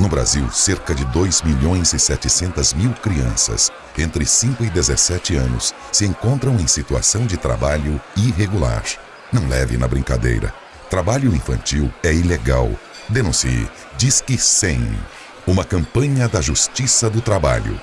No Brasil, cerca de 2 milhões e 700 mil crianças entre 5 e 17 anos se encontram em situação de trabalho irregular. Não leve na brincadeira. Trabalho infantil é ilegal. Denuncie. Disque 100. Uma campanha da Justiça do Trabalho.